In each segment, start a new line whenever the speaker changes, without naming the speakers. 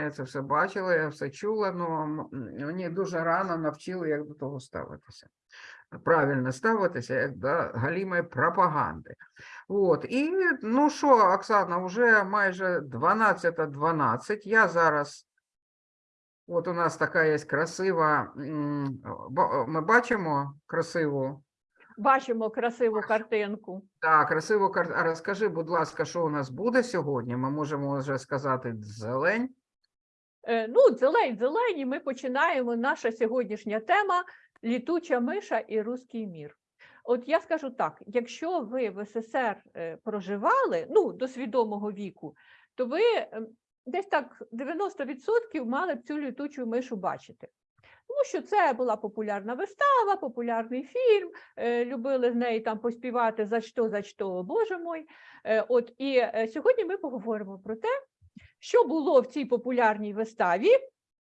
Я це все бачила, я все чула, але мені дуже рано навчили, як до того ставитися. Правильно ставитися, як до галімої пропаганди. От. І ну що, Оксана, вже майже 12.12. Я зараз. От у нас така є красива. Ми бачимо красиву.
Бачимо красиву картинку.
Так, красиво кар- А розкажи, будь ласка, що у нас буде сьогодні? Ми можемо вже сказати зелень.
Е, Ну, зелень, зелені, ми починаємо. Наша сьогоднішня тема літуча миша і руський мір. От я скажу так: якщо ви в СССР е, проживали ну, до свідомого віку, то ви ем, десь так 90% мали б цю літучу мишу бачити. Тому що це була популярна вистава, популярний фільм, е, любили з неї там поспівати за що, за що, боже мой. От і сьогодні ми поговоримо про те, що було в цій популярній виставі,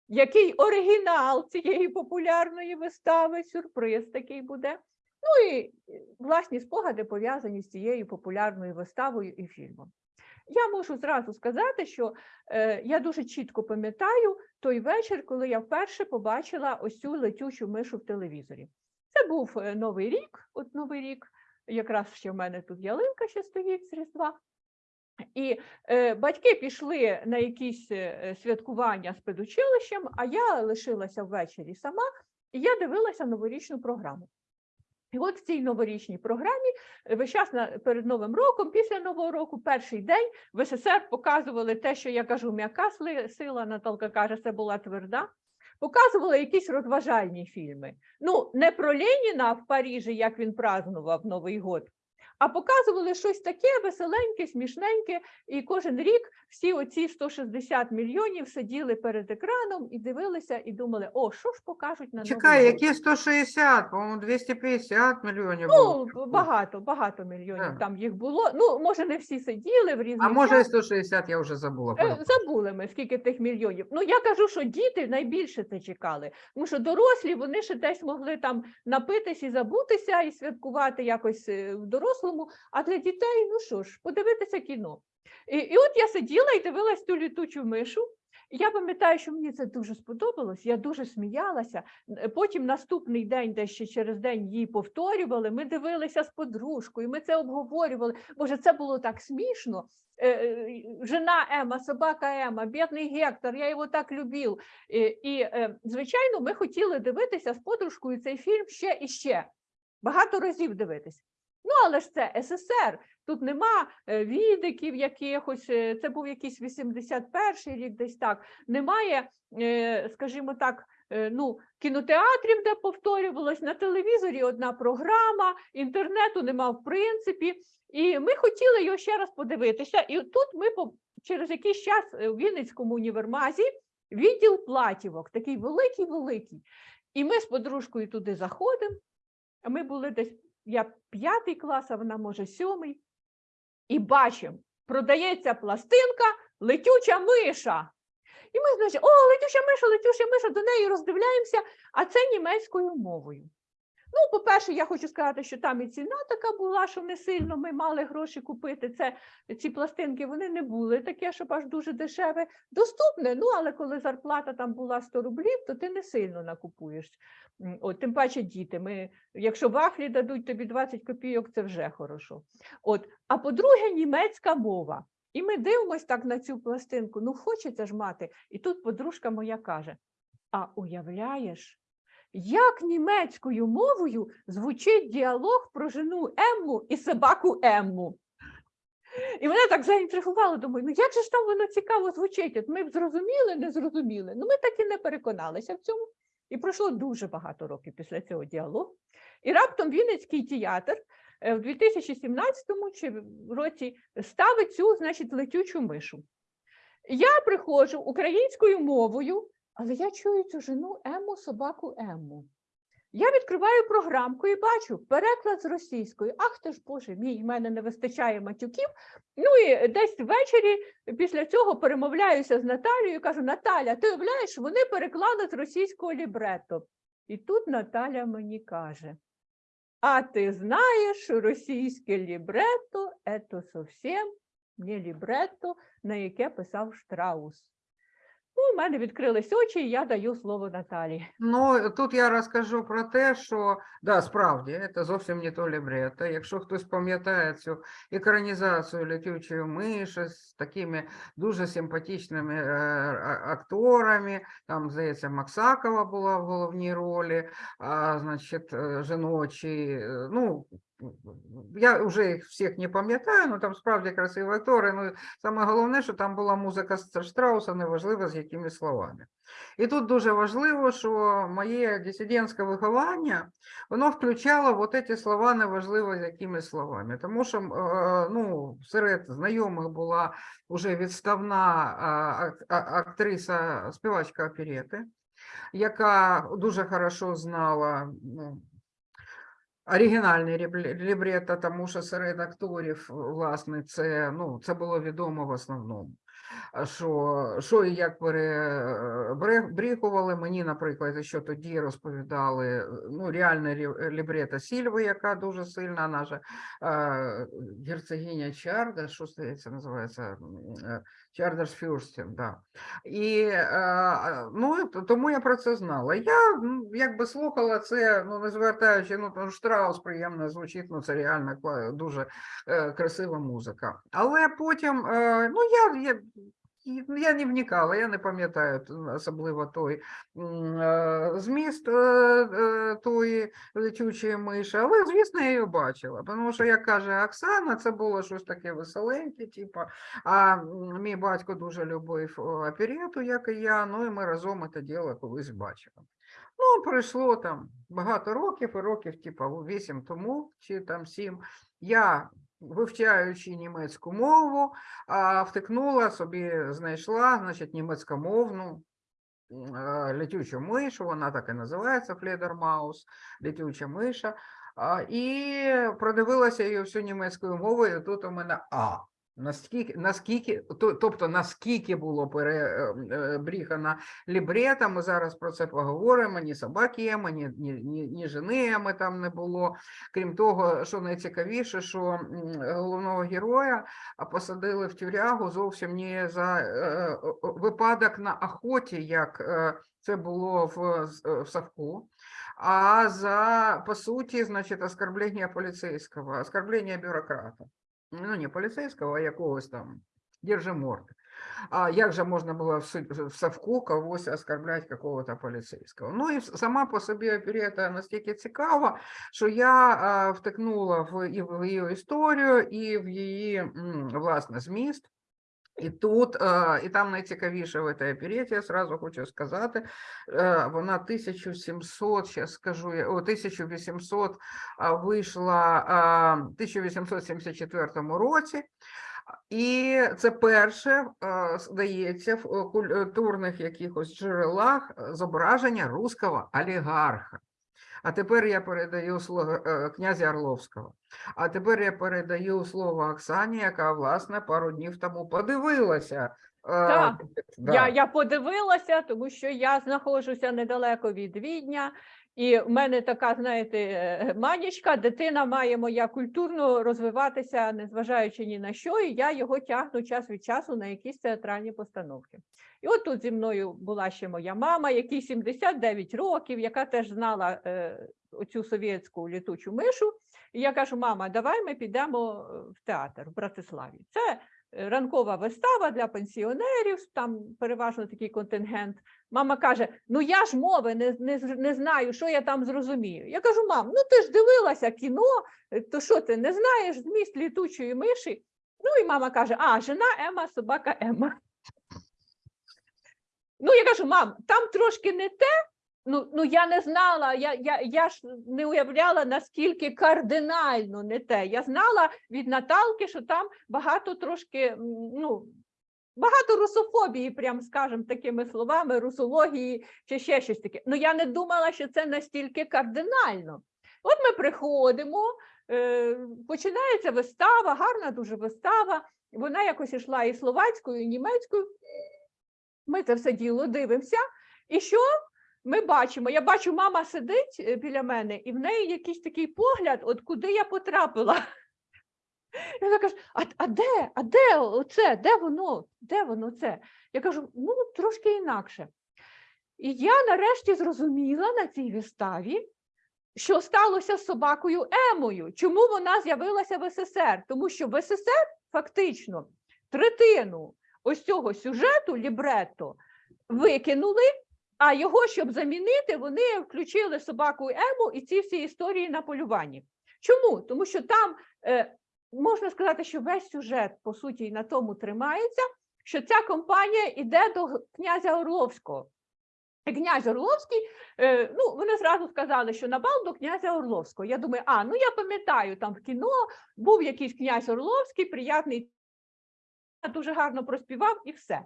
який оригінал цієї популярної вистави, сюрприз такий буде. Ну і е, власні спогади пов'язані з цією популярною виставою і фільмом. Я можу зразу сказати, що е, я дуже чітко пам'ятаю той вечір, коли я вперше побачила ось цю летючу мишу в телевізорі. Це був е, Новий рік, от Новий рік, якраз ще в мене тут ялинка ще стоїть з Різдва. І е, батьки пішли на якісь е, святкування з педучилищем, а я лишилася ввечері сама, і я дивилася новорічну програму. І от в цій новорічній програмі е, весь час перед Новим роком, після Нового року, перший день в СССР показували те, що я кажу, м'яка сила, Наталка каже, це була тверда. Показували якісь розважальні фільми. Ну, не про Леніна в Парижі, як він празнував Новий год, а показували щось таке веселеньке, смішненьке, і кожен рік всі оці 160 мільйонів сиділи перед екраном і дивилися, і думали, о, що ж покажуть на
Чекай, які 160, по-моєму, 250 мільйонів
Ну,
було.
багато, багато мільйонів
Так.
там їх було. Ну, може, не всі сиділи в різних
А може і 160, я вже забула.
Е. Забули ми, скільки тих мільйонів. Ну, я кажу, що діти найбільше це чекали. Тому що дорослі вони ще десь могли там напитись і забутися, і святкувати якось е, в дорослому. А для дітей, ну що ж, подивитися кіно. І, і от я сиділа і дивилась ту літучу мишу. Я пам'ятаю, що мені це дуже сподобалось, я дуже сміялася. Е, Потім наступний день, десь ще через день її повторювали. Ми дивилися з подружкою, ми це обговорювали. Боже, це було так смішно. Е, е, Жена Ема, собака Ема, бідний Гектор, я його так любив. І, і е, звичайно, ми хотіли дивитися з подружкою цей фільм ще і ще. Багато разів дивитися. Ну, але ж це СССР. Тут нема е, відиків якихось, е, це був якийсь 81-й рік, десь так. Немає, е, скажімо так, ну, кінотеатрів, де повторювалось, на телевізорі одна програма, інтернету нема в принципі. І ми хотіли його ще раз подивитися. І тут ми через якийсь час у Вінницькому універмазі відділ платівок, такий великий-великий. І ми з подружкою туди заходимо. А ми були десь, я п'ятий клас, а вона може сьомий. І бачимо, продається пластинка летюча миша. І ми, значить, о, летюча миша, летюча миша, до неї роздивляємося, а це німецькою мовою. Ну, по-перше, я хочу сказати, що там і ціна така була, що не сильно ми мали гроші купити. Це ці пластинки вони не були таке, щоб аж дуже дешеве. Доступне, ну але коли зарплата там була 100 рублів, то ти не сильно накупуєш. От, тим паче діти. Ми, якщо вафлі дадуть тобі 20 копійок, це вже хорошо. От, а по-друге, німецька мова. І ми дивимось так на цю пластинку. Ну, хочеться ж мати. І тут подружка моя каже: А уявляєш, як німецькою мовою звучить діалог про жену Емму і собаку Емму. І мене так заінтригувало, думаю, ну як же ж там воно цікаво звучить? От ми б зрозуміли, не зрозуміли. Ну, ми так і не переконалися в цьому. І пройшло дуже багато років після цього діалогу. І раптом Вінницький театр е, в 2017 чи році ставить цю, значить, летючу мишу. Я приходжу українською мовою, але я чую цю жену Ему, собаку Ему. Я відкриваю програмку і бачу переклад з російської. Ах ти ж Боже мій, в мене не вистачає матюків. Ну і десь ввечері після цього перемовляюся з Наталією і кажу: Наталя, ти уявляєш, вони переклали з російського лібретто. І тут Наталя мені каже: А ти знаєш, російське лібретто – це зовсім не лібретто, на яке писав Штраус. Ну, у мене відкрились очі, і я даю слово Наталі.
Ну, тут я розкажу про те, що да, справді, це зовсім не то лібрето. Якщо хтось пам'ятає цю екранізацію летючої миші з такими дуже симпатичними е, акторами, там, здається, Максакова була в головній ролі, а, значить, е, жіночі, е, ну, я вже їх всіх не пам'ятаю, ну там справді красиві актори. Ну, саме головне, що там була музика Штрауса, неважливо з якими словами. І тут дуже важливо, що моє дисидентське виховання, воно включало от ці слова неважливо з якими словами. Тому що е, ну, серед знайомих була вже відставна а- актриса, співачка оперети, яка дуже хорошо знала ну, оригінальний рібле- тому що серед акторів, власне, це, ну, це було відомо в основному. Що, що і як перебріхували мені, наприклад, що тоді розповідали ну, реальне рі- лібрето Сільви, яка дуже сильна, наша е, герцогиня Чарда, що це називається? е, Чардерсфюрстен, да. І е, ну, тому я про це знала. Я якби слухала це, ну не звертаючи, ну Штраус приємно звучить, ну це реально дуже красива музика. Але потім, ну я, я, я не вникала, я не пам'ятаю особливо той е, зміст е, е, тої летючої миші, але звісно, я її бачила. Тому що, як каже Оксана, це було щось таке веселеньке, типу, а мій батько дуже любив оперету, як і я. Ну і ми разом це діло колись бачили. Ну, пройшло там багато років, і років, типу, вісім тому, чи там сім. Я, вивчаючи німецьку мову, втикнула собі, знайшла, значить, німецькомовну летючу мишу, вона так і називається Фледермаус, летюча миша. І продивилася її всю німецькою мовою, і тут у мене А. Наскільки, наскільки, тобто наскільки було перебріхано лібрета, ми зараз про це поговоримо, ні собаки Еми, ні, ні, ні, ні жени Еми там не було. Крім того, що найцікавіше, що головного героя посадили в тюрягу зовсім не за е, випадок на охоті, як е, це було в, е, в Савку, а за, по суті, значить, оскорблення поліцейського, оскорблення бюрократа. Ну, не поліцейського, а якогось там держиморди. А як же можна було в, Савку когось оскорбляти какого-то поліцейського? Ну і сама по собі оперета настільки цікава, що я втикнула в її історію, і в її власне зміст. І тут, і там найцікавіше в цій опереті, я сразу хочу сказати, вона 1700, зараз скажу, о, 1800 вийшла в 1874 році. І це перше, здається, в культурних якихось джерелах зображення руського олігарха. А тепер я передаю слово е, князя Орловського. А тепер я передаю слово Оксані, яка, власне, пару днів тому подивилася. е,
Так,
да.
Я, я подивилася, тому що я знаходжуся недалеко від Відня, і в мене така, знаєте, е, манічка, дитина має моя культурно розвиватися, незважаючи ні на що, і я його тягну час від часу на якісь театральні постановки. І от тут зі мною була ще моя мама, якій 79 років, яка теж знала е, оцю совєтську літучу мишу. І я кажу: мама, давай ми підемо е, в театр в Братиславі. Це е, ранкова вистава для пенсіонерів, там переважно такий контингент. Мама каже: Ну я ж мови не, не, не знаю, що я там зрозумію. Я кажу, мам, ну ти ж дивилася кіно, е, то що ти не знаєш зміст літучої миші? Ну і мама каже: А, жена Ема, собака Ема. Ну, я кажу, мам, там трошки не те. Ну, ну я не знала, я, я, я ж не уявляла, наскільки кардинально не те. Я знала від Наталки, що там багато трошки, ну, багато русофобії, прям скажем такими словами, русології чи ще щось таке. Ну я не думала, що це настільки кардинально. От ми приходимо, е, починається вистава, гарна дуже вистава. Вона якось йшла і словацькою, і німецькою. Ми це все діло дивимося. І що ми бачимо? Я бачу, мама сидить е, біля мене, і в неї якийсь такий погляд, от куди я потрапила. І вона каже: а, а де? А де оце? Де воно? Де воно це? Я кажу, ну трошки інакше. І я нарешті зрозуміла на цій виставі, що сталося з собакою Емою. Чому вона з'явилася в СССР? Тому що в СССР фактично третину ось цього сюжету лібретто викинули, а його, щоб замінити, вони включили собаку Ему і ці всі історії на полюванні. Чому? Тому що там е, можна сказати, що весь сюжет, по суті, на тому тримається, що ця компанія йде до князя Орловського. Князь Орловський, е, ну, вони зразу сказали, що набав до князя Орловського. Я думаю, а, ну я пам'ятаю, там в кіно був якийсь князь Орловський, приятний, дуже гарно проспівав і все.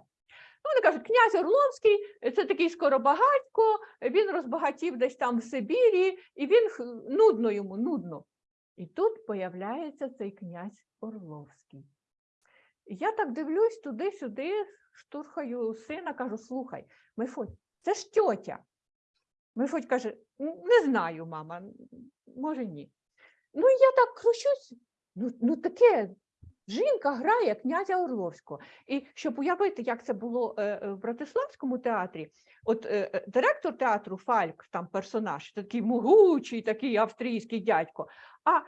Вони кажуть, князь Орловський е, це такий скоробагатько, він розбагатів десь там в Сибірі, і він нудно йому, нудно. І тут появляється цей князь Орловський. Я так дивлюсь туди-сюди, штурхаю сина, кажу: слухай, Мефодь, це ж тьотя. Мефодь каже: не знаю, мама, може ні. Ну, я так кручусь. Ну, ну таке, жінка грає князя Орловського. І щоб уявити, як це було е, е, в Братиславському театрі, от е, директор театру Фальк, там персонаж, такий могучий, такий австрійський дядько. А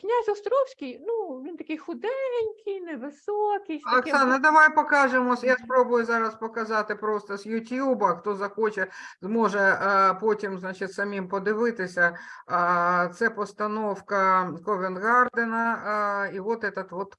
князь Островський, ну він такий худенький, невисокий. з таким
Оксана, давай покажемо. Я спробую зараз показати просто з Ютуба. Хто захоче, зможе е, потім, значить, самим подивитися. Це постановка Ковенгардена. І от этот вот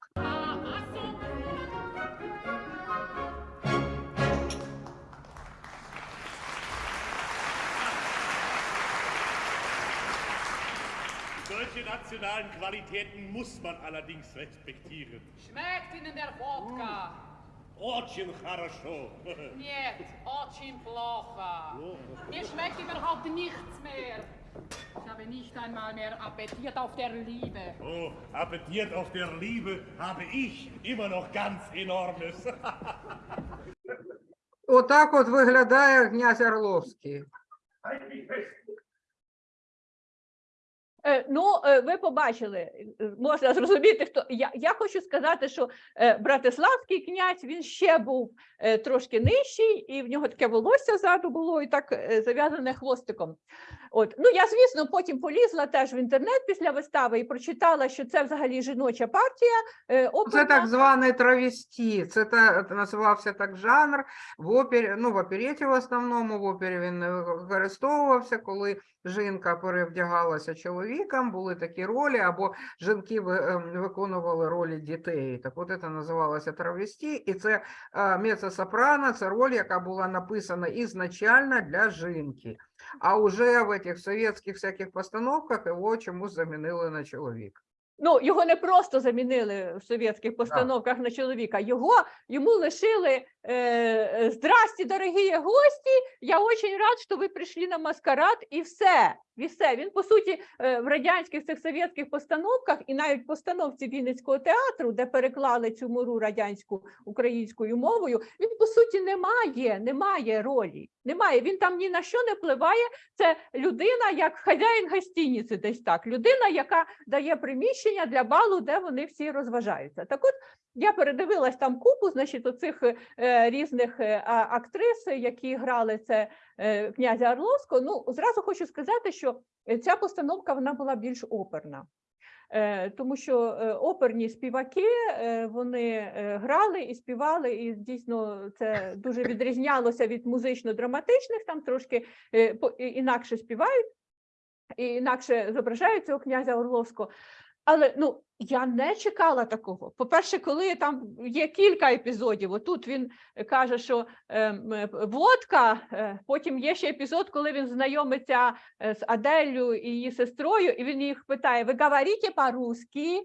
Solche nationalen Qualitäten muss man allerdings respektieren.
Schmeckt Ihnen der Wodka?
Очень хорошо.
Нет, очень плохо. Mir schmeckt überhaupt nichts mehr. Ich habe nicht einmal mehr Appetit auf der Liebe.
Oh, Appetit auf der Liebe habe ich immer noch ganz enormes.
Отак от виглядає князь Орловський.
Ну, е, ви побачили, е, можна зрозуміти, хто я, я хочу сказати, що е, Братиславський князь він ще був е, трошки нижчий, і в нього таке волосся ззаду було і так е, зав'язане хвостиком. От ну я, звісно, потім полізла теж в інтернет після вистави і прочитала, що це взагалі жіноча партія. е,
Це так званий травесті. Це та називався так жанр в опері. Ну в опереті в основному в опері він використовувався, коли жінка перевдягалася чоловіком. Були такі ролі, або жінки ем, виконували ролі дітей. Так, от це називалося травесті, і це е, мецо-сопрано, це роль, яка була написана ізначально для жінки. А уже в этих совєтських всяких постановках його чомусь замінили на чоловік.
Ну, його не просто замінили в совєтських постановках на чоловіка, його йому лишили «Здрасте, дорогі гості, я очень рад, що ви прийшли на маскарад» і все. І все. Він, по суті, е, в радянських цих совєтських постановках і навіть постановці Вінницького театру, де переклали цю муру радянську українською мовою, він, по суті, не має, не має ролі. Немає. Він там ні на що не впливає. Це людина, як хазяїн гостиниці, десь так. Людина, яка дає приміщення для балу, де вони всі розважаються. Так от я передивилась там купу, значить, оцих е, різних е, актрис, які грали це е, князя Орловського. Ну, зразу хочу сказати, що ця постановка вона була більш оперна. Е, Тому що оперні співаки вони грали і співали, і дійсно це дуже відрізнялося від музично-драматичних, там трошки інакше співають, і інакше зображають цього князя Орловського. Але ну я не чекала такого. По-перше, коли там є кілька епізодів, отут він каже, що ем, водка, е, потім є ще епізод, коли він знайомиться е, з Аделлю і її сестрою, і він їх питає: ви говорите по-русски?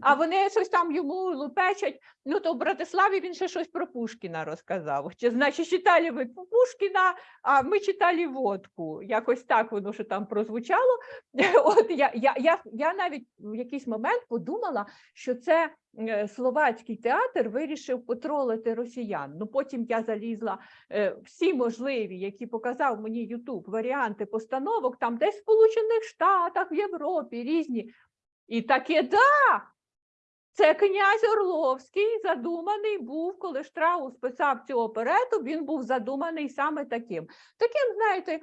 А вони щось там йому лупечать. Ну то в Братиславі він ще щось про Пушкіна розказав. Чи значить читали ви Пушкіна, а ми читали водку. Якось так воно що там прозвучало. От я, я, я, я навіть в якийсь момент подумала, що це е, словацький театр вирішив потролити росіян. Ну потім я залізла е, всі можливі, які показав мені Ютуб, варіанти постановок, там десь в Сполучених Штатах, в Європі різні. І таке да. Це князь Орловський задуманий був, коли Штраус писав цю оперету, він був задуманий саме таким. Таким, знаєте,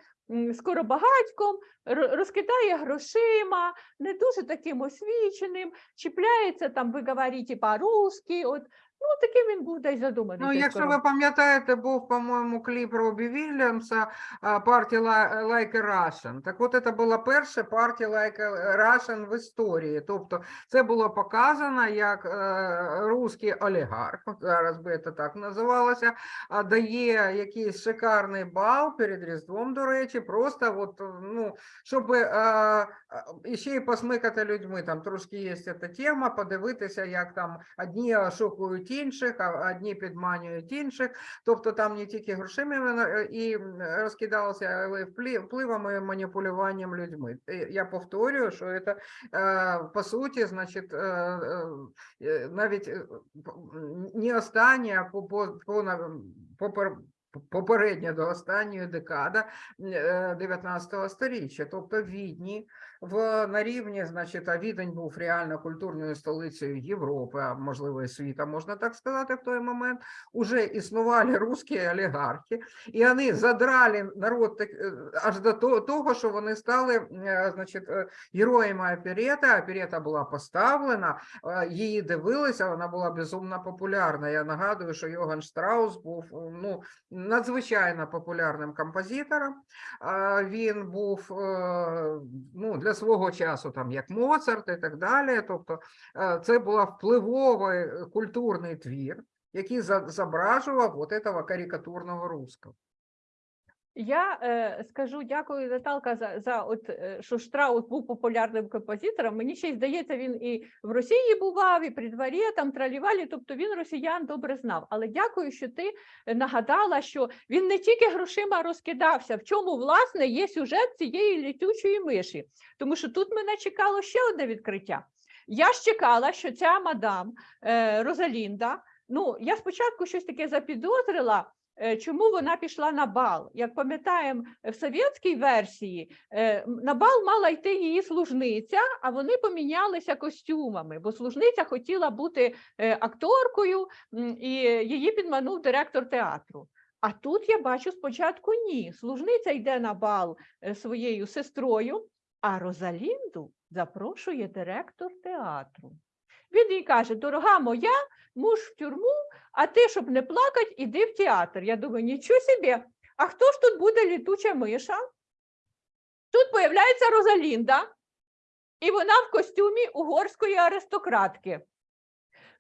скоробагатьком, розкидає грошима, не дуже таким освіченим, чіпляється там, ви говорите по-русски, от, ну, таким він був десь задуманий.
Ну, якщо ви пам'ятаєте, був, по-моєму, кліп Робі Вільямса партія Like a Russian. Так от це була перша партія Like a Russian в історії. Тобто це було показано як е, русський олігарх, зараз би це так називалося, дає якийсь шикарний бал перед Різдвом, до речі, просто от, ну, щоб е, ще й посмикати людьми. Там трошки є ця тема, подивитися, як там одні шокують інших, а одні підманюють інших. Тобто там не тільки грошима е, і розкидалося, але впливами маніпулюванням людьми. Е, Я повторюю, що це е, по суті, значить, навіть не остання, а по, по, по, попер- попередня до останньої декада е, 19 сторіччя, тобто Відні в на рівні, значить, а Відень був реально культурною столицею Європи, а можливо і світа, можна так сказати, в той момент. Уже існували русські олігархи, і вони задрали народ так, е, аж до того, що вони стали, е, значить, е, героями оперети. Оперета була поставлена, її дивилися, вона була безумно популярна. Я нагадую, що Йоган Штраус був ну, надзвичайно популярним композитором. Він був ну, для свого часу, там, як Моцарт і так далі. Тобто е, це був впливовий е, культурний твір, який зображував от этого карикатурного русского.
Я е, скажу дякую, Наталка, за, за от, що Штраус був популярним композитором. Мені ще й здається, він і в Росії бував, і при дворі, там тралівалі, тобто він росіян добре знав. Але дякую, що ти нагадала, що він не тільки грошима розкидався, в чому, власне, є сюжет цієї літючої миші. Тому що тут мене чекало ще одне відкриття. Я ж чекала, що ця мадам е, Розалінда, ну, я спочатку щось таке запідозрила, Чому вона пішла на бал? Як пам'ятаємо, в совєтській версії е, на бал мала йти її служниця, а вони помінялися костюмами, бо служниця хотіла бути е, акторкою, і її підманув директор театру. А тут я бачу спочатку ні. Служниця йде на бал е, своєю сестрою, а Розалінду запрошує директор театру. Він їй каже: Дорога моя, муж в тюрму, а ти, щоб не плакати, іди в театр. Я думаю, нічого собі. А хто ж тут буде літуча миша? Тут появляється Розалінда, і вона в костюмі угорської аристократки.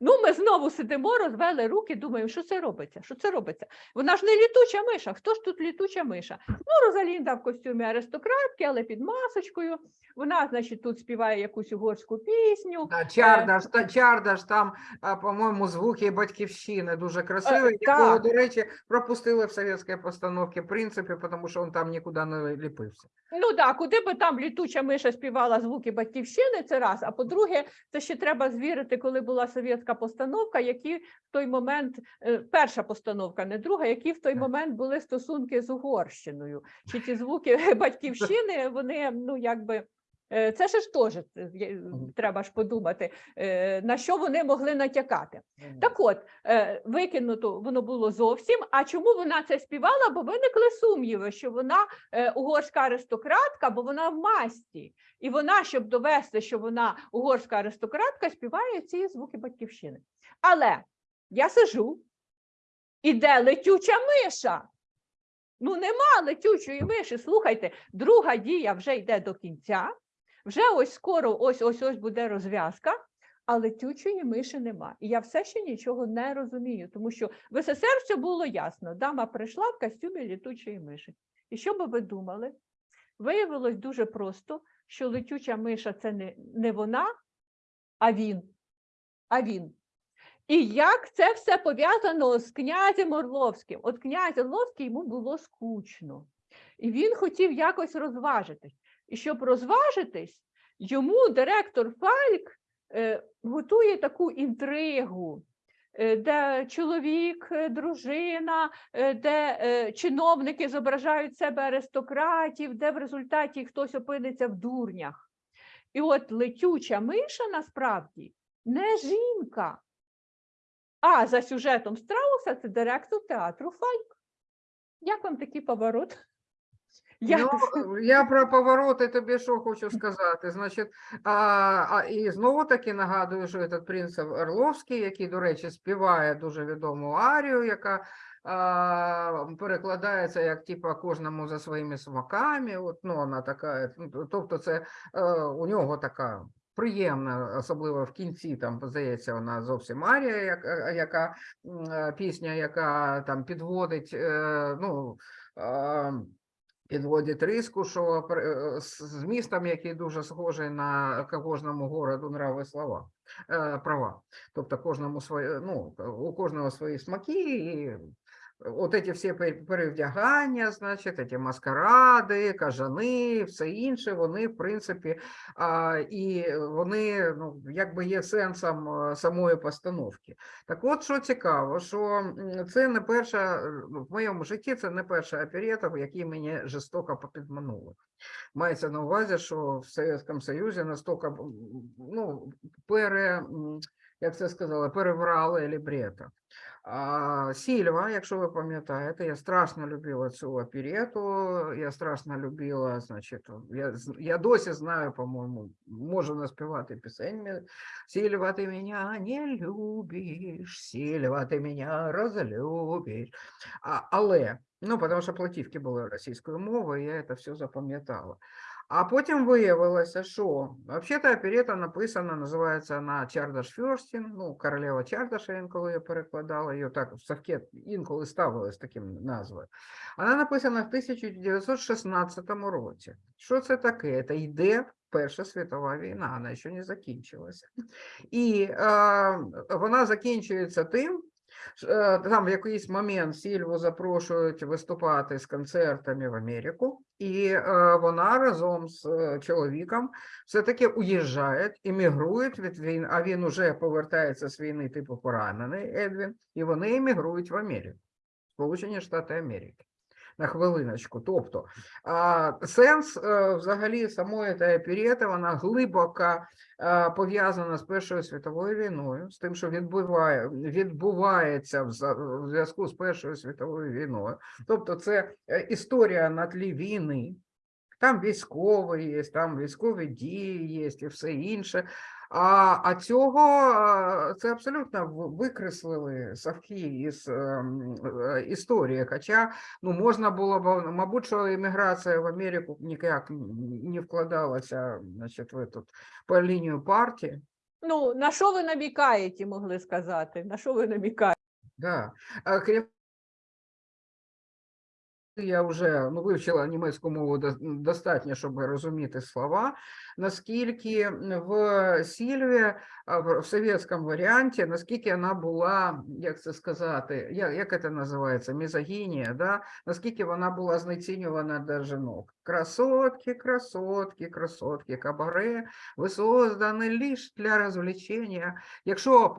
Ну, ми знову сидимо, розвели руки, думаємо, що це робиться? Що це робиться? Вона ж не літуча миша. Хто ж тут літуча миша? Ну, Розалінда в костюмі аристократки, але під масочкою. Вона, значить, тут співає якусь угорську пісню.
Да, Чардаш, та, Чардаш там, по-моєму, звуки батьківщини дуже якого,
Е,
до речі, пропустили в совєтській постановці, в принципі, тому що він там нікуди не ліпився.
Ну так, куди би там літуча миша співала звуки батьківщини, це раз. А по-друге, це ще треба звірити, коли була совєтська постановка, які в той момент, е, перша постановка, не друга, які в той момент були стосунки з Угорщиною. Чи ті звуки батьківщини, вони ну якби. Е, Це ж теж е,
Мгм.
треба ж подумати, е, на що вони могли натякати. Так от, е, викинуто воно було зовсім. А чому вона це співала? Бо виникли сумніви, що вона е, угорська аристократка, бо вона в масті. І вона, щоб довести, що вона угорська аристократка, співає ці звуки батьківщини. Але я сижу, іде летюча миша. Ну, нема летючої миші. Слухайте, друга дія вже йде до кінця. Вже ось скоро ось ось ось буде розв'язка а летючої миші нема. І я все ще нічого не розумію, тому що в СССР все було ясно. Дама прийшла в костюмі літучої миші. І що би ви думали? Виявилось дуже просто, що летюча миша це не, не вона, а він. А він. І як це все пов'язано з князем Орловським? От князь Орловський йому було скучно. І він хотів якось розважитись. І щоб розважитись, йому директор Фальк е, готує таку інтригу, е, де чоловік, е, дружина, де чиновники зображають себе аристократів, де в результаті хтось опиниться в дурнях. І от летюча миша насправді не жінка. А за сюжетом Страуса це директор театру Фальк. Як вам такий поворот? Я...
Ну, я про повороти тобі що хочу сказати. Значить, а, а, і знову таки нагадую, що этот принц Орловський, який, до речі, співає дуже відому арію, яка а, перекладається як типа кожному за своїми смаками. От, ну, вона така, ну, тобто, це е, у нього така. Приємна, особливо в кінці, там здається, вона зовсім арія, е, яка е, пісня, яка там підводить, ну, а, підводить риску, що пр- е, з містом, який дуже схожий на кожному городу нрави слова, е, права. Тобто кожному своє, ну, у кожного свої смаки, і от ці всі перевдягання, значить, ці маскаради, кажани, все інше, вони, в принципі, а, і вони ну, якби є сенсом е, самої постановки. Так от, що цікаво, що це не перша, е, ну, в моєму житті це не перша оперета, в якій мені жорстоко попідманули. Мається на увазі, що в Совєтському Союзі настільки, ну, пере, як це сказали, переврали лібрето. Сільва, якщо ви пам'ятаєте, я страшно любила цю оперету, я страшно любила, значить, я, я досі знаю, по-моєму, можу наспівати пісень. Сільва, ти мене не любиш, Сільва, ти мене розлюбиш. А, але, ну, тому що платівки були російською мовою, я це все запам'ятала. А потім виявилося, що взагалі оперета написана, називається вона Чардаш Фьорстін, ну, королева Чардаша, інколи я перекладала, її так в Савкет інколи ставили з таким назвою. Вона написана в 1916 році. Що це таке? Це йде Перша світова війна, вона ще не закінчилася. І е, вона закінчується тим, Там в якийсь момент Сільву запрошують виступати з концертами в Америку, і е, вона разом з е, чоловіком все-таки уїжджають, іммігрують від війни, а він уже повертається з війни, типу поранений Едвін, і вони емігрують в Америку, Сполучені Штати Америки. На хвилиночку. Тобто сенс е, взагалі самої та оперети, вона глибоко е, пов'язана з Першою світовою війною, з тим, що відбуває, відбувається в зв'язку з Першою світовою війною. Тобто, це е, історія на тлі війни. Там військові є, там військові дії є і все інше. А, а цього е, це абсолютно викреслили Савки із ем, е, історії. Хоча ну, можна було б, мабуть, що імміграція в Америку ніяк не вкладалася значить, в этот, по лінію партії.
Ну, на що ви намікаєте, могли сказати? На що ви намікаєте?
Да. Крім я вже ну, вивчила німецьку мову достатньо, щоб розуміти слова. Наскільки в Сільві, в совєтському варіанті, наскільки вона була, як це сказати, як, як це називається, мізогінія, да? наскільки вона була знецінювана до жінок. Красотки, красотки, красотки, кабаре, ви создані лише для розвлечення. Якщо б,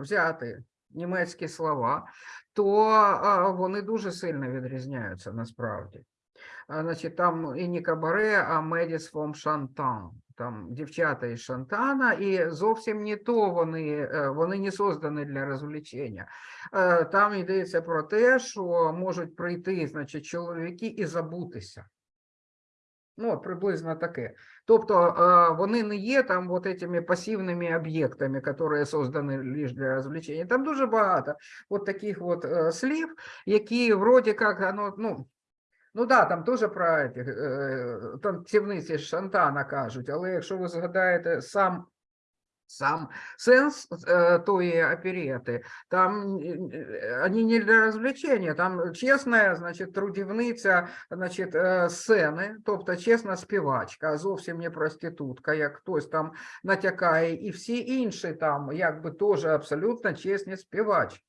взяти німецькі слова, то вони дуже сильно відрізняються насправді. Значить, там і не кабаре, а Медіс фом Шантан. Там дівчата із Шантана, і зовсім не то вони, е, вони не создані для розвлечення. Е, Там йдеться про те, що можуть прийти, значить, чоловіки і забутися. Ну, приблизно таке. Тобто е, вони не є там вот этими пасивними об'єктами, які создані лише для розвлечення. Там дуже багато от таких от е, слів, які вроді як, ну, ну, ну да, там теж про е, танцівниці Шантана кажуть, але якщо ви згадаєте сам сам сенс е, тої оперети, там е, е, не для розвлечення, там чесна, значить, трудівниця, значить, е, сцени, тобто чесна співачка, а зовсім не проститутка, як хтось там натякає, і всі інші там, якби теж абсолютно чесні співачки,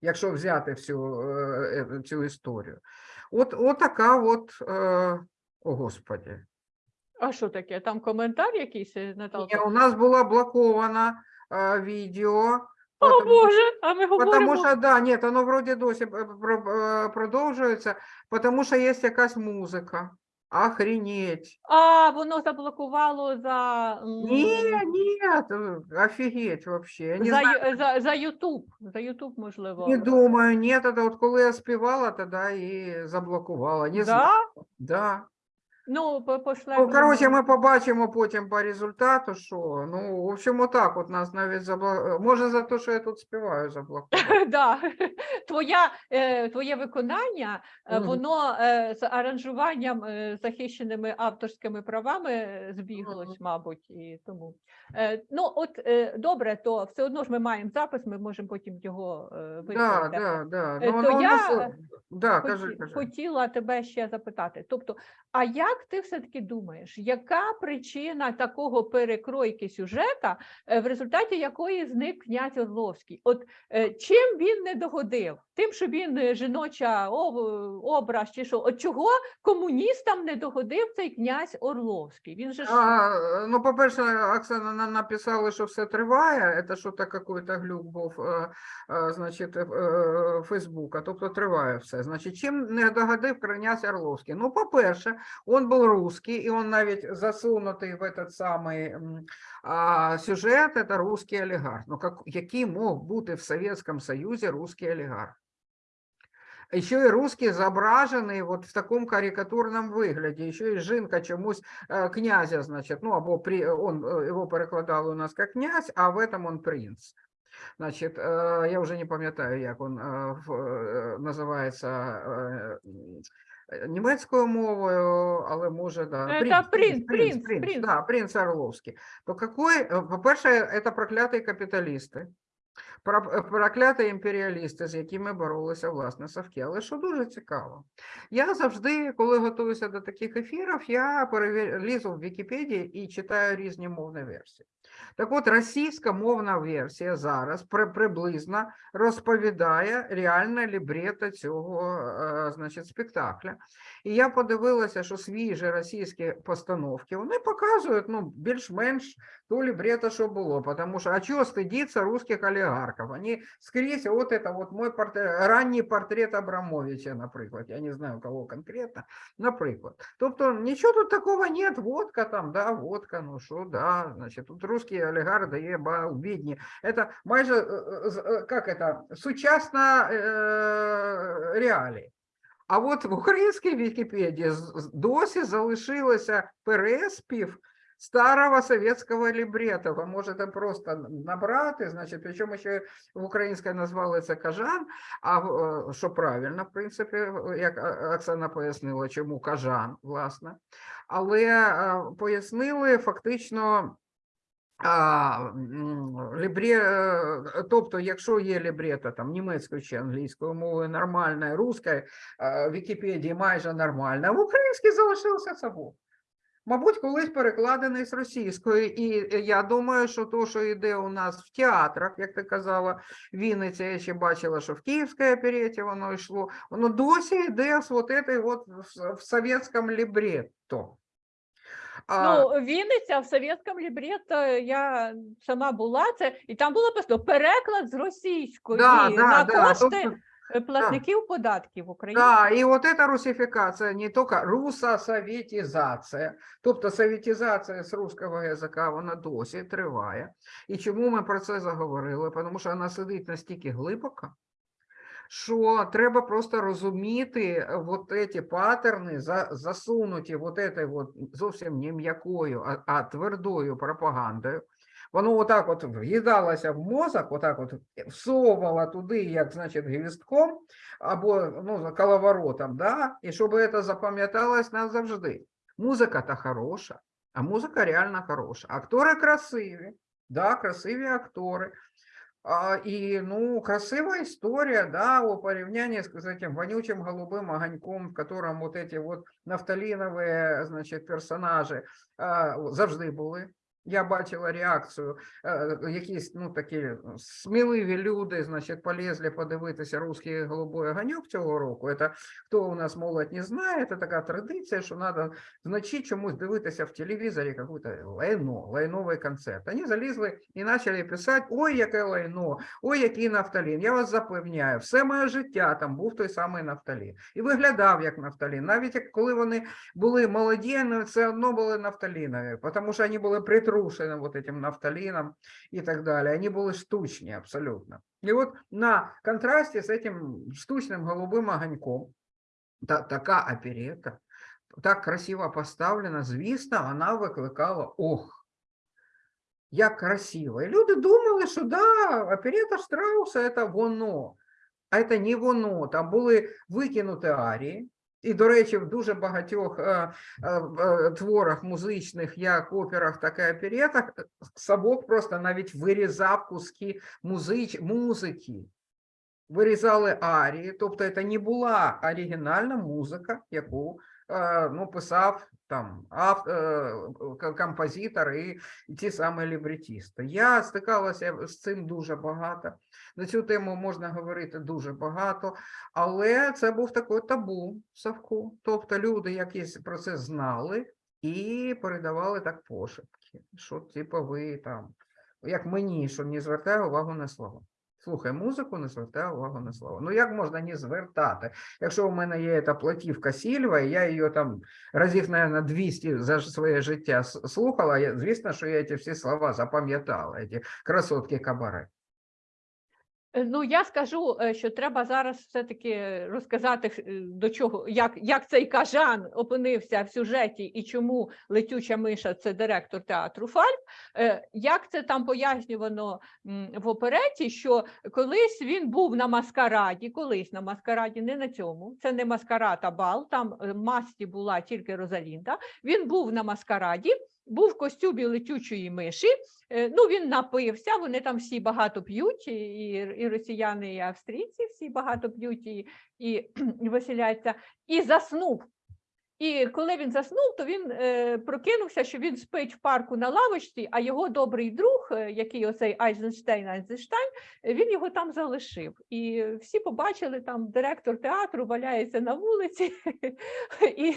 якщо взяти всю цю історію. От, от така от, о господі.
А що таке? Там коментар якийсь, е,
Ні, у нас була блокована е, відео.
О,
потому-
Боже, а ми
Потому
говоримо.
що, да, ні, воно вроді досі е, про- е, продовжується, тому що є якась музика. охренеть.
А, воно заблокувало за, м,
Ні, ні, офігеть вообще. Я не
за,
знаю,
Ю- за, за YouTube. За YouTube, можливо.
не думаю, ні, это от коли я співала, тоді і заблокувала. Не
да?
знаю. Да.
Ну, по- пошлем.
Ну, коротше, ми побачимо потім по результату, що. Ну, в общем, отак от нас навіть заблокували. Може, за те, що я тут співаю, заблокували.
Да. Твоя, е, твоє виконання, е, воно е, з аранжуванням е, захищеними авторськими правами збіглось, мабуть, і тому. Ну, от добре, то все одно ж ми маємо запис, ми можемо потім його е,
Да, да, да. Ну,
то
ну,
я,
да, кажи, кажи.
Хотіла тебе ще запитати. Тобто, а як ти все-таки думаєш, яка причина такого перекройки сюжета, е, в результаті якої зник князь Орловський? От е, чим він не догодив? Тим, що він е, жіноча образ, чи що? От чого комуністам не догодив цей князь Орловський? Він же
А, ну, по-перше, Оксана написала, що все триває. Це що то какой-то глюк був, значить, Фейсбука. Тобто триває все. Значить, чим не догодив князь Орловський? Ну, по-перше, він був русский, і він навіть засунутий в этот самий м, а, сюжет, це русский олігарх. Ну, как, який мог бути в Совєтському Союзі русский олігарх? Еще і русский зображений от в такому карикатурному вигляді. Еще і жінка чомусь е, князя, значить, ну або при, он, е, його перекладали у нас як князь, а в этом он принц. Значить, е, я вже не пам'ятаю, як він е, м, німецькою мовою, але може, да.
Е, та принц, принц, принц.
Да, принц Орловський. То какой, по-перше, це прокляті капіталісти. Про- Прокляті імперіалісти, з якими боролися власне Савки. Але що дуже цікаво, я завжди, коли готуюся до таких ефірів, я перевір... лізу в Вікіпедії і читаю різні мовні версії. Так от, російська мовна версія зараз при... приблизно розповідає реальне лібрето цього е, значить, спектакля. І я подивилася, що свіжі російські постановки вони показують ну, більш-менш то либрето, что было, потому что, а чего стыдиться русских олигархов? Они скрізь, вот это вот мой портрет, ранній портрет Абрамовича, наприклад, я не знаю, кого конкретно, наприклад. Тобто, нічого тут такого нет, водка там, да, водка, ну що, да, значить, тут русский олігарх дає бал, бідні. Это майже, е, е, з- е, как это, сучасна е, реалії. А от в українській Вікіпедії досі залишилося переспів старого советского либрета. Ви можете просто набрати, значить, причому ще в українській назвали це кажан, а е, що правильно, в принципі, е, як Оксана пояснила, чому кажан, власне. Але е, пояснили фактично. А, лібре, тобто, якщо є лібрето там німецькою чи англійською мовою нормальна, русською, в Вікіпедії майже нормальна, в українській залишився забув. Мабуть, колись перекладений з російської, і е, я думаю, що то, що йде у нас в театрах, як ти казала, Вінниця, я ще бачила, що в Київській опереті воно йшло, воно досі йде этой в, в совєтському лібретто. А,
Ну, Вінниця в совєтському лібрето я сама була це, і там було просто переклад з російської
да, да,
на
да,
кошти
тобто-
е, платників податків України.
Да, і от эта русифікація не тільки русосоветизація, тобто советизація з русского язика, вона досі триває. І чому ми про це заговорили? Тому що вона сидить настільки глибоко, що треба просто розуміти е, вот эти паттерни, за, засунуті вот этой вот зовсім не м'якою, а, а твердою пропагандою. Воно отак от в'їдалося в мозок, отак от всовувало туди, як, значить, гвістком, або ну, коловоротом, да? і щоб це запам'яталось назавжди. Музика та хороша, а музика реально хороша. Актори красиві, да, красиві актори. І ну, красива історія, да, у порівнянні з, этим вонючим голубим огоньком, в котором вот эти вот нафталинові, значить, персонажі завжди були. Я бачила реакцію, е, якісь ну такі сміливі люди, значить, полізли подивитися русський голубой огоньок цього року. Це хто у нас молодь не знає, це така традиція, що треба вночі чомусь дивитися в телевізорі якусь лайно, лайновий концерт. Вони залізли і почали писати: ой, яке лайно, ой, який нафталін. Я вас запевняю, все моє життя там був той самий нафталін. І виглядав як нафталін. Навіть коли вони були молоді, все одно були нафталінові, тому що вони були притрушені вот этим нафталином и так далее. Они были штучні абсолютно. И вот на контрасте с этим штучным голубым огоньком та, така оперета, так красиво поставлена, звісно, вона викликала ох. Як красиво. І люди думали, що да, оперета Штрауса це воно. А це не воно. Там були викинуті арії. І, до речі, в дуже багатьох е, е, е, творах музичних, як операх, так і оперетах, собок Савок просто навіть вирізав куски музич, музики. Вирізали арії, тобто це не була оригінальна музика, яку е, ну, писав там е, композитор і ті самі лібретісти. Я стикалася з цим дуже багато. На цю тему можна говорити дуже багато, але це був такий табу Савку. Тобто люди якісь про це знали і передавали так пошепки, що типу ви там, як мені, що не звертаю увагу на слова. Слухай музику, не звертаю увагу на слова. Ну як можна не звертати? Якщо у мене є та платівка Сільва, і я її там разів, мабуть, 200 за своє життя слухала, звісно, що я ці всі слова запам'ятала, ці красотки кабаре.
Е, Ну, я скажу, е, що треба зараз все-таки розказати, е, до чого, як, як цей кажан опинився в сюжеті і чому летюча миша це директор театру Фальк. Е, Як це там пояснювано в опереті, що колись він був на маскараді, колись на маскараді, не на цьому, це не маскарад, а бал, там масті була тільки Розалінда. Він був на маскараді, був в костюмі летючої миші. Е, Ну, він напився, вони там всі багато п'ють, і, і росіяни, і австрійці всі багато п'ють і, і, веселяться, і заснув. І коли він заснув, то він е, прокинувся, що він спить в парку на лавочці, а його добрий друг, е, який оцей Айзенштейн Айзенштейн, е, він його там залишив. І всі побачили, там директор театру валяється на вулиці. І,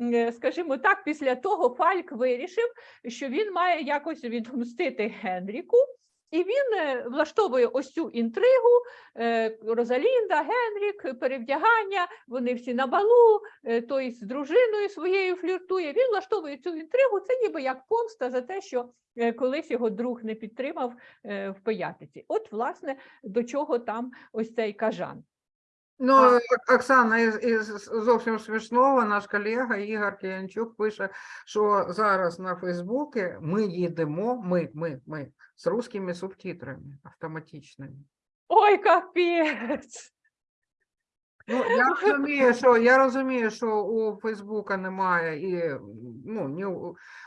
е, скажімо так, після того Фальк вирішив, що він має якось відмстити Генріку. І він е, влаштовує ось цю інтригу. е, Розалінда, Генрік, перевдягання, вони всі на балу, е, той з дружиною своєю фліртує. Він влаштовує цю інтригу. Це ніби як помста за те, що колись його друг не підтримав в пиятиці. От, власне, до чого там ось цей кажан.
Ну, Оксана, із, із зовсім смішного, наш колега Ігор Киянчук пише, що зараз на Фейсбуці ми їдемо, ми, ми, ми, з русскими субтитрами автоматичними.
Ой, капець!
Ну, я розумію, що я розумію, що у Фейсбука немає і ну ні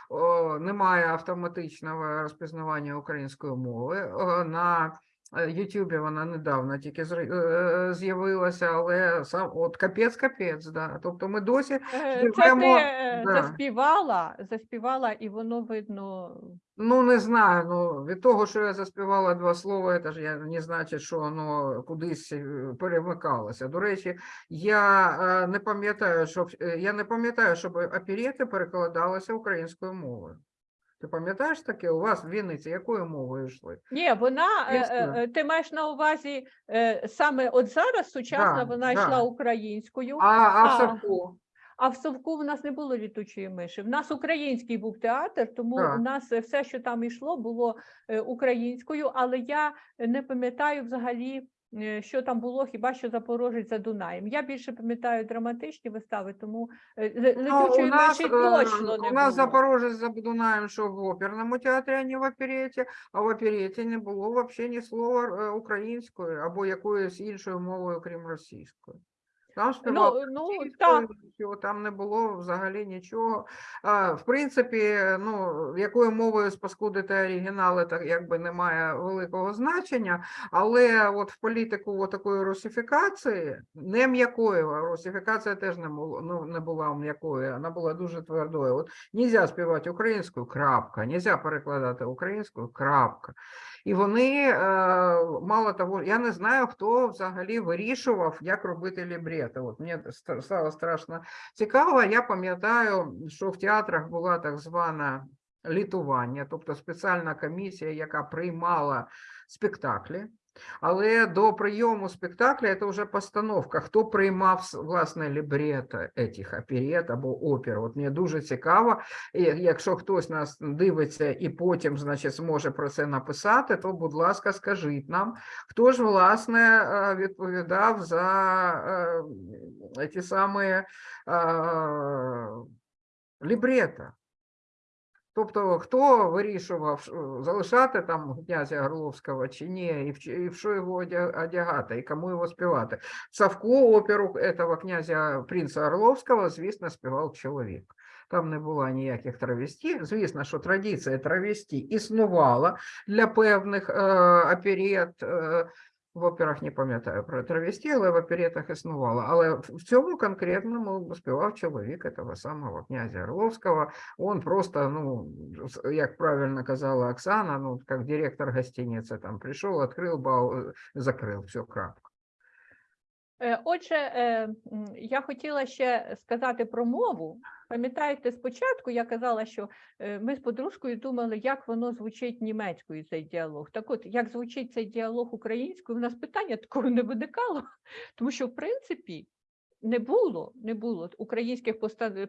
о, немає автоматичного розпізнавання української мови. О, На Ютубі вона недавно тільки е, з'явилася, але сам от капець, капець, да. Тобто ми досі
Е, Це ти е,
да.
заспівала, заспівала, і воно видно.
Ну, не знаю. Ну, від того, що я заспівала два слова, це ж я не значить, що воно кудись е, перемикалося. До речі, я е, не пам'ятаю, щоб е, я не пам'ятаю, щоб оперети перекладалися українською мовою. Ти пам'ятаєш таке? У вас в Вінниці якою мовою йшли?
Ні, вона е, е,
Ясно.
е, ти маєш на увазі е, саме от зараз сучасна
Да,
вона
да.
йшла українською,
А, а в
А.
Савку?
а в Совку в нас не було літучої миші. В нас український був театр, тому
Так.
у нас е, все, що там йшло, було е, українською, але я не пам'ятаю взагалі. Е, Що там було, хіба що Запорожець за Дунаєм. Я більше пам'ятаю драматичні вистави, тому е, летючої миші
е,
точно не
у нас
було.
Запорожець за Дунаєм, що в оперному театрі, а не в опереті, а в опереті не було взагалі ні слова українською або якоюсь іншою мовою, крім російської. Там співав
Ну, ну
російською,
так.
що там не було взагалі нічого. А, в принципі, ну, якою мовою спаскудити оригінали, так якби не має великого значення, але от в політику такої русифікації, не м'якої, а русифікація теж не, було, ну, не була м'якою, вона була дуже твердою. От нельзя співати українською, крапка, нельзя перекладати українською, крапка. І вони, е, мало того, я не знаю, хто взагалі вирішував, як робити лібрети. От мені стало страшно цікаво. Я пам'ятаю, що в театрах була так звана літування, тобто спеціальна комісія, яка приймала спектаклі. Але до прийому спектакля це вже постановка. Хто приймав власне лібрето этих оперет або опер? От мені дуже цікаво. Якщо хтось нас дивиться і потім, значить, зможе про це написати, то, будь ласка, скажіть нам, хто ж власне е, відповідав за е, ті самі е, лібрето? Тобто, хто вирішував, залишати там князя Горловського чи ні, і в, що його одягати, і кому його співати. Савку оперу этого князя принца Орловського, звісно, співав чоловік. Там не було ніяких травесті. Звісно, що традиція травесті існувала для певних е, оперет. Е, в операх не пам'ятаю про травесті, але в оперетах існувала. Але в в цьому конкретному співав чоловік того самого князя Орловського. Он просто, ну, с- як правильно казала Оксана, ну, как директор гостиницы там пришел, открыл, бау, э, закрыл, все, крапка.
Е, Отже, е, я хотіла ще сказати про мову. Пам'ятаєте, спочатку я казала, що е, ми з подружкою думали, як воно звучить німецькою цей діалог. Так от, як звучить цей діалог українською, у нас питання такого не виникало, тому що в принципі не було, не було українських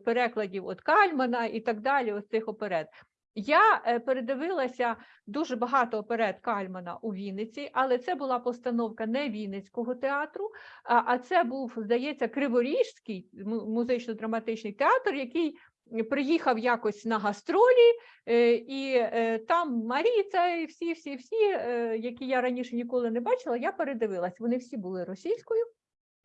перекладів от Кальмана і так далі, ось цих оперет. Я е, передивилася дуже багато оперет Кальмана у Вінниці, але це була постановка не Вінницького театру, а, це був, здається, Криворіжський музично-драматичний театр, який приїхав якось на гастролі, е, і е, там Маріця і всі, всі, всі, які я раніше ніколи не бачила, я передивилась. Вони всі були російською.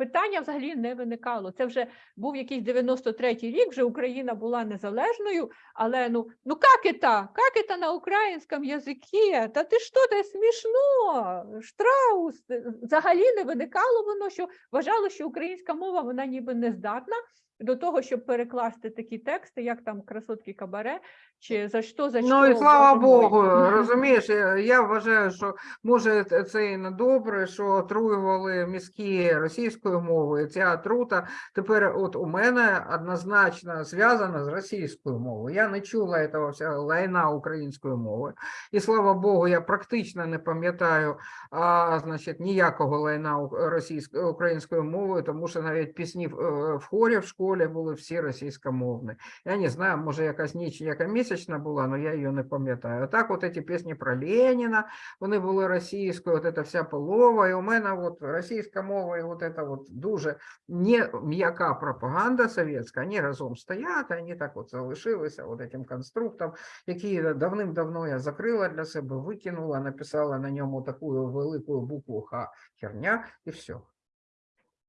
Питання взагалі не виникало. Це вже був якийсь 93-й рік, вже Україна була незалежною, але ну, ну як это? Як это на українському язикі? Та ти що, це смішно? Штраус. Взагалі не виникало воно, що вважало, що українська мова вона ніби не здатна до того, щоб перекласти такі тексти, як там красотки кабаре, чи за що, за що.
Ну і слава. Богу, розумієш, я, я вважаю, що може це і не добре, що отруювали мізки російською мовою. Ця отрута тепер от у мене однозначно зв'язана з російською мовою. Я не чула цього всього лайна української мови. І слава Богу, я практично не пам'ятаю а, значить, ніякого лайна у- російською українською мовою, тому що навіть пісні в, е, в хорі в школі були всі російськомовні. Я не знаю, може якась ніч, яка місячна була, але я її не пам'ятаю. Так, от ці пісні про Леніна, вони були російською, от ця вся полова, і у мене от російська мова, і от це от дуже не м'яка пропаганда совєтська, вони разом стоять, вони так от залишилися от цим конструктом, який давним-давно я закрила для себе, викинула, написала на ньому таку велику букву Х херня, і все.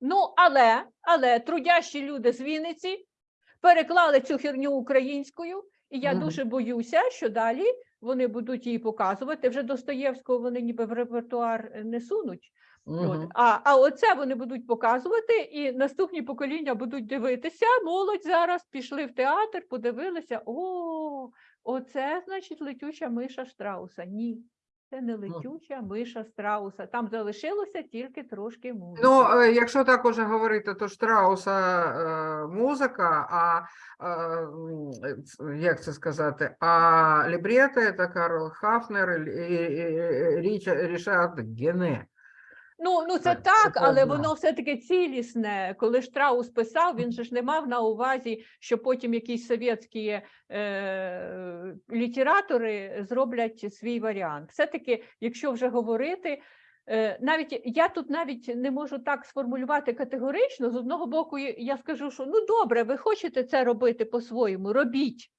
Ну, але, але трудящі люди з Вінниці переклали цю херню українською, і я
Мгм.
дуже боюся, що далі вони будуть її показувати. Вже Достоєвського вони ніби в репертуар е, не сунуть. От. А, а оце вони будуть показувати, і наступні покоління будуть дивитися. Молодь зараз пішли в театр, подивилися. О, оце значить летюча миша Штрауса. Ні, це не летюча миша Страуса. Там залишилося тільки трошки музики.
Ну, е, якщо так уже говорити, то Штрауса е, музика, а е, як це сказати, а лібрета – це Карл Хафнер і, і, і Річа- Рішард Гене.
Ну, ну це так,
це
але воно все-таки цілісне. Коли Штраус писав, він же ж не мав на увазі, що потім якісь совєтські е, літератори зроблять свій варіант. Все-таки, якщо вже говорити, е, навіть я тут навіть не можу так сформулювати категорично. З одного боку, я- скажу, що ну добре, ви хочете це робити по-своєму, робіть.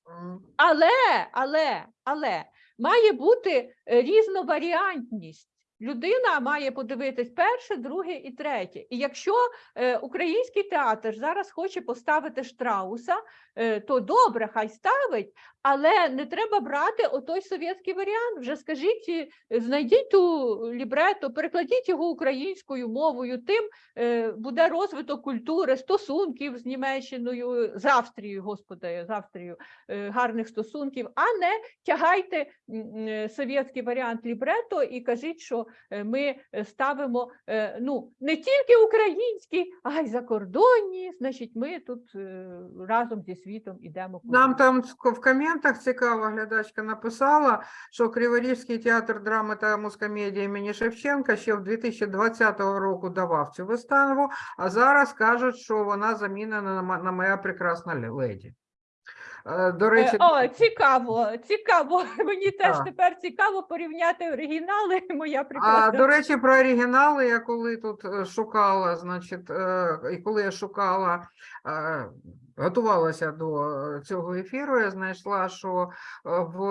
Але, але, але має бути різноваріантність. Людина має подивитись перше, друге і третє. І якщо е, український театр зараз хоче поставити Штрауса, е, то добре, хай ставить, але не треба брати отой совєтський варіант. Вже скажіть, е, знайдіть ту лібрето, перекладіть його українською мовою. Тим буде розвиток культури, стосунків з Німеччиною, з Австрією, господи, з Австрією, гарних стосунків, а не тягайте совєтський варіант лібрето і кажіть, що е, ми е, ставимо е, ну не тільки українські, а й закордонні. Значить, ми тут разом зі світом ідемо.
Нам там в в коментах цікава глядачка написала, що Криворізький театр драми та мускомедії імені Шевченка ще в 2020 року давав цю виставу, а зараз кажуть, що вона замінена на моя прекрасна леді. Е, До
Е,
речі,
О, цікаво, цікаво. Мені теж
Так.
тепер цікаво порівняти оригінали. Моя
А до речі, про оригінали, я коли тут е, шукала, значить, і коли я шукала, готувалася до цього ефіру, я знайшла, що в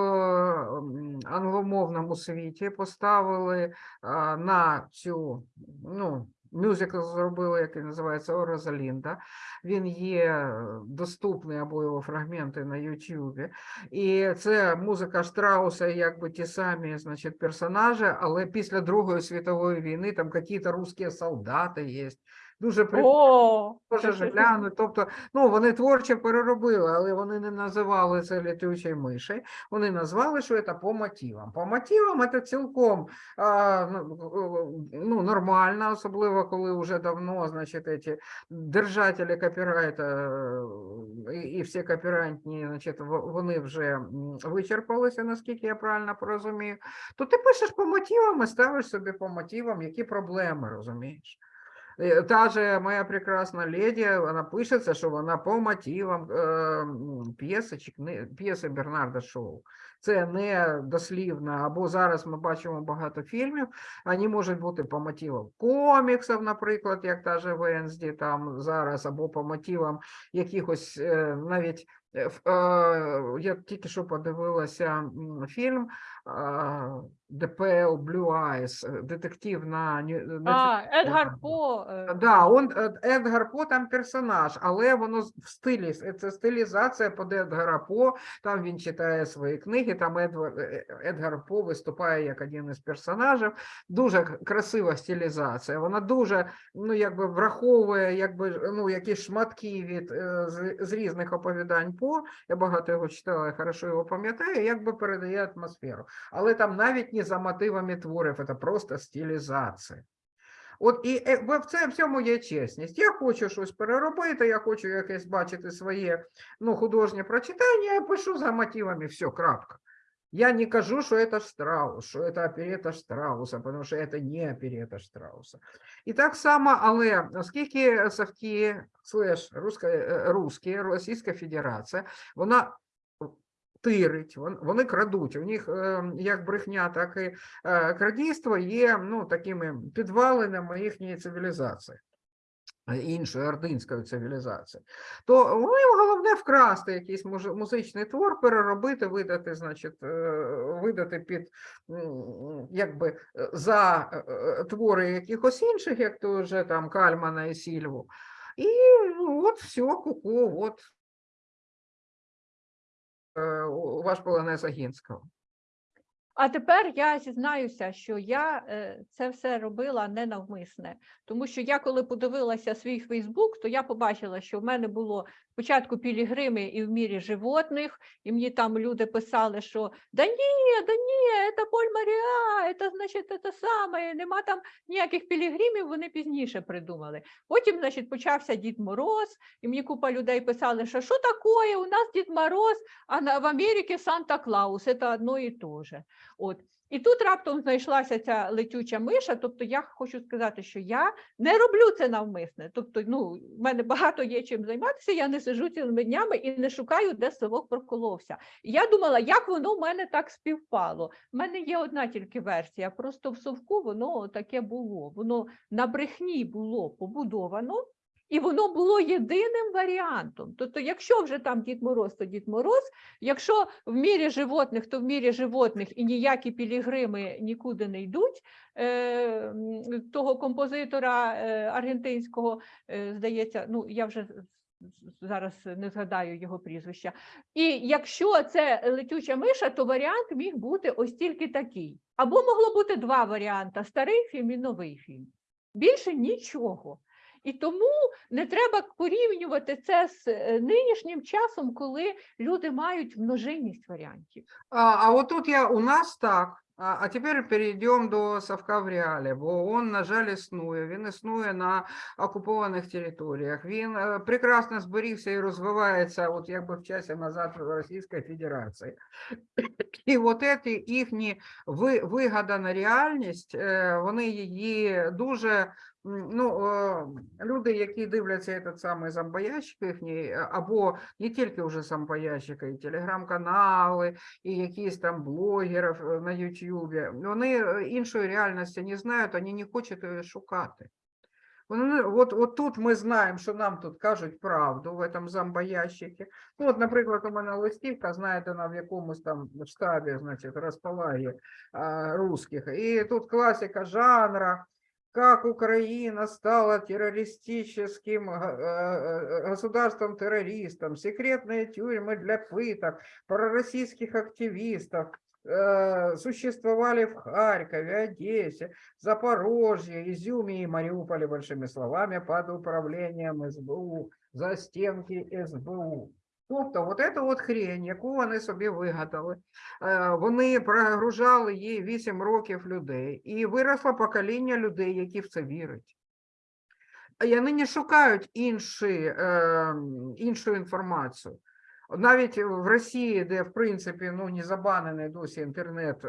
англомовному світі поставили на цю, ну, мюзикл зробили, який називається «О Розалінда». Він є е, доступний або його фрагменти на Ютубі. І це музика Штрауса, якби ті самі, значить, персонажі, але після Другої світової війни там якісь русські солдати є. Дуже прикольно. Глянуть, тобто, ну вони творчо переробили, але вони не називали це літючою мишею. Вони назвали, що це по мотивам. По мотивам це цілком а, ну, ну, нормально, особливо коли вже давно, значить, ці держателі копірайта е, і, і всі копірантні, значить, вони вже вичерпалися, наскільки я правильно порозумію. То ти пишеш по мотивам і ставиш собі по мотивам, які проблеми, розумієш? Е, Та же моя прекрасна леді, вона пишеться, що вона по мотивам п'єси п'єси Бернарда Шоу. Це не дослівно, або зараз ми бачимо багато фільмів, вони можуть бути по мотивам коміксів, наприклад, як та же Венсді там зараз, або по мотивам якихось е, навіть е, е, я тільки що подивилася фільм ДПЛ Blue Eyes, детектив на Ню-
А, Едгар По. е,
Да, он Едгар По там персонаж, але воно в стилі це стилізація під Едгара По. Там він читає свої книги. Там Едвар, Едгар По виступає як один із персонажів. Дуже красива стилізація. Вона дуже ну якби враховує якби ну якісь шматки від е, з, з різних оповідань По. Я багато його читала, я хорошо його пам'ятаю. Якби передає атмосферу. Але там навіть не за мотивами творів, це просто стилізація. От і е, в це в цьому є чесність. Я хочу щось переробити, я хочу якесь бачити своє ну, художнє прочитання, я пишу за мотивами, все, крапка. Я не кажу, що це Штраус, що це оперета Штрауса, тому що це не оперета Штрауса. І так само, але оскільки Софті слеш руська, е, Російська Федерація, вона тирить, вон- вони крадуть. У них як брехня, так і е, крадійство є ну, такими підвалинами їхньої цивілізації. Іншої ординської цивілізації, то ну, їм головне вкрасти якийсь музичний твор, переробити, видати, значить, е, видати під якби за твори якихось інших, як то вже там Кальмана і Сільву. І ну, от все, ку-ку, от е, вас була не Агінського.
А тепер я зізнаюся, що я е, це все робила не навмисне, тому що я, коли подивилася свій Фейсбук, то я побачила, що в мене було спочатку пілігрими і в мірі животних, і мені там люди писали, що да ні, да ні, це Поль Маріа, це значить це саме, нема там ніяких пілігримів, вони пізніше придумали. Потім, значить, почався Дід Мороз, і мені купа людей писали, що що таке, у нас Дід Мороз, а в Америці Санта-Клаус, це одно і то же. От. І тут раптом знайшлася ця летюча миша. Тобто я хочу сказати, що я не роблю це навмисне. Тобто, ну, в мене багато є чим займатися, я не сиджу цілими днями і не шукаю, де совок проколовся. І я думала, як воно в мене так співпало. У мене є одна тільки версія. Просто в совку воно таке було. Воно на брехні було побудовано. І воно було єдиним варіантом. Тобто, якщо вже там Дід Мороз, то Дід Мороз, якщо в мірі животних, то в мірі животних і ніякі пілігрими нікуди не йдуть. Е, того композитора е, аргентинського, е, здається, ну я вже зараз не згадаю його прізвища. І якщо це летюча миша, то варіант міг бути ось тільки такий. Або могло бути два варіанти: старий фільм і новий фільм. Більше нічого. І тому не треба порівнювати це з е, нинішнім часом, коли люди мають множинність варіантів.
А, а тут я у нас так. А, а тепер перейдемо до Савка в реалі, бо він, на жаль, існує. Він існує на окупованих територіях. Він е, прекрасно зберігся і розвивається, от якби в часі назад в Російській Федерації. І от ці їхні ви- вигадана реальність, е, вони її дуже. Ну, е, люди, які дивляться этот самий зомбоящик їхній, е, або не тільки вже зомбоящика, і телеграм-канали, і якісь там блогерів е, на Ютубі, вони е, іншої реальності не знають, вони не хочуть її шукати. Вони, от, от тут ми знаємо, що нам тут кажуть правду в этом зомбоящикі. Ну, от, наприклад, у мене листівка, знаєте, вона в якомусь там штабі, значить, розпалагі русських. І тут класика жанра, как Украина стала террористическим га- э, э, государством-террористом, секретные тюрьмы для пыток, пророссийских активистов, э, существовали в Харькове, Одессе, Запорожье, Изюме и Мариуполе, большими словами, под управлением СБУ, за стенки СБУ. Тобто, от эту от хрень, яку вони собі вигадали, е, вони прогружали їй 8 років людей, і виросло покоління людей, які в це вірять. І вони не шукають інші, е, іншу інформацію. Навіть в Росії, де в принципі ну, не забанений досі інтернет, е,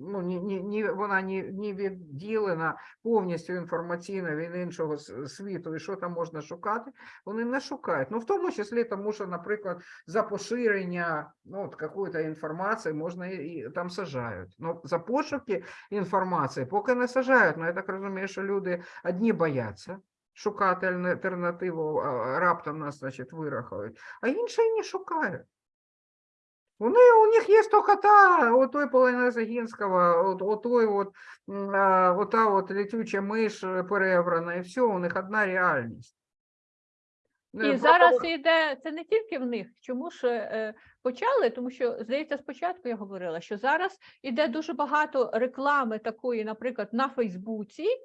ну, ні, ні, ні, вона не, не відділена повністю інформаційно від іншого світу, і що там можна шукати, вони не шукають. Ну, в тому числі тому, що, наприклад, за поширення ну, какої-то інформації можна і там сажають. Ну, за пошуки інформації поки не сажають. Ну, я так розумію, що люди одні бояться шукати альтернативу, а раптом нас, значить, вирахують, а інші не шукають. Вони, у них є тільки та, от той Полина Загінського, от, от той от, ота от летюча миш е, перебрана, і все, у них одна реальність. Е,
І
просто
зараз йде це не тільки в них. Чому ж е, почали? Тому що здається, спочатку я говорила, що зараз іде дуже багато реклами такої, наприклад, на Фейсбуці, е,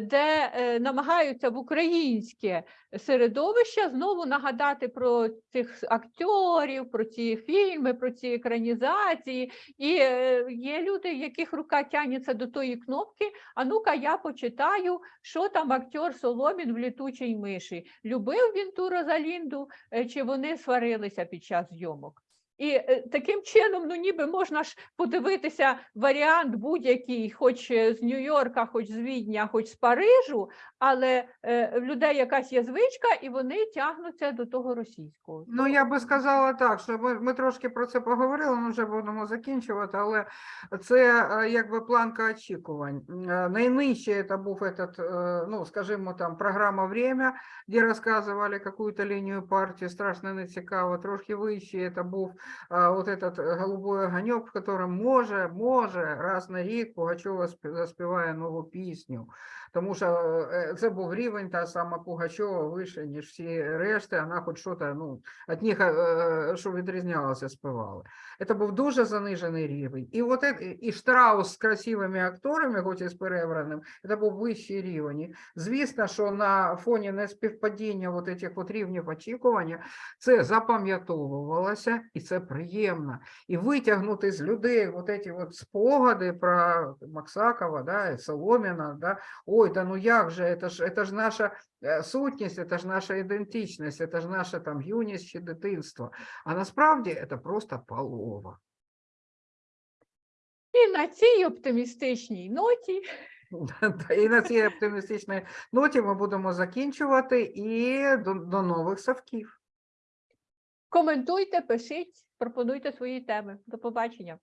де е, намагаються в українське середовище знову нагадати про цих акторів, про ці фільми, про ці екранізації. І е, є люди, яких рука тягнеться до тої кнопки. А ну-ка, я почитаю, що там актер Соломін в літучій миші. Любив він ту Розалінду, е, чи вони сварилися під час зйомок? І е, таким чином, ну ніби можна ж подивитися варіант будь-який, хоч е, з Нью-Йорка, хоч з Відня, хоч з Парижу, але е, в людей якась є звичка, і вони тягнуться до того російського.
Ну, я би сказала так, що ми, ми трошки про це поговорили, ми вже будемо закінчувати, але це якби планка очікувань. Найнижче це був этот, ну, скажімо, там, програма «Время», де розказували якусь лінію партії, страшно не цікаво. Трошки вище це був вот этот э, голубой огонек, в котором може, може, раз на рік Пугачова спі- заспіває нову пісню. Тому що е, це був рівень, та сама Пугачова вище, ніж всі решти, вона хоч щось, ну, від них, е, що відрізнялося, співали. Це був дуже занижений рівень. І от е- і Штраус з красивими акторами, хоч і з перебраним, це був вищий рівень. Звісно, що на фоні неспівпадіння от этих от рівнів очікування це запам'ятовувалося, і це приємно. І витягнути з людей от ці от спогади про Максакова, да, Соломіна, да, ой, да ну як же, це ж, це ж наша е, сутність, це ж наша ідентичність, це ж наша там юність чи дитинство. А насправді це просто полова.
І на цій оптимістичній ноті
І на цій оптимістичній ноті ми будемо закінчувати і до, до нових совків.
коментуйте, пишіть, пропонуйте свої теми. До побачення.